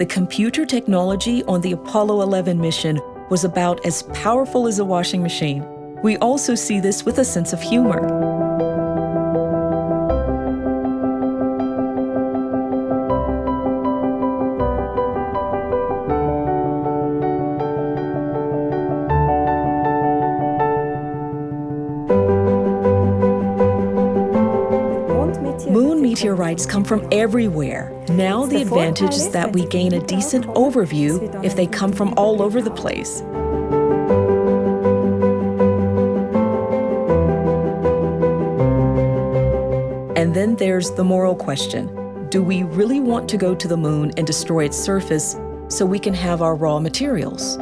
The computer technology on the Apollo 11 mission was about as powerful as a washing machine. We also see this with a sense of humor. Moon meteorites come from everywhere. Now the advantage is that we gain a decent overview if they come from all over the place. And then there's the moral question. Do we really want to go to the moon and destroy its surface so we can have our raw materials?